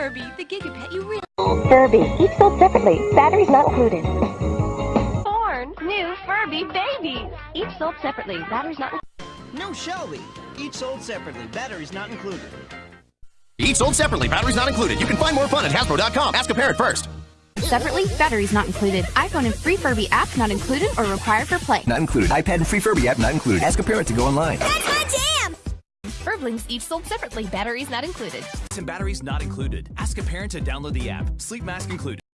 Furby, the Gigapet you really Furby, each sold separately. Batteries not included. born. New Furby babies. Each sold separately. Batteries not included. No Shelby. Each sold separately. Batteries not included. Each sold separately, batteries not included. You can find more fun at Hasbro.com. Ask a parent first. Separately, batteries not included. iPhone and free Furby app not included or required for play. Not included. iPad and free Furby app not included. Ask a parent to go online. Furblings each sold separately. Batteries not included. and batteries not included. Ask a parent to download the app. Sleep mask included.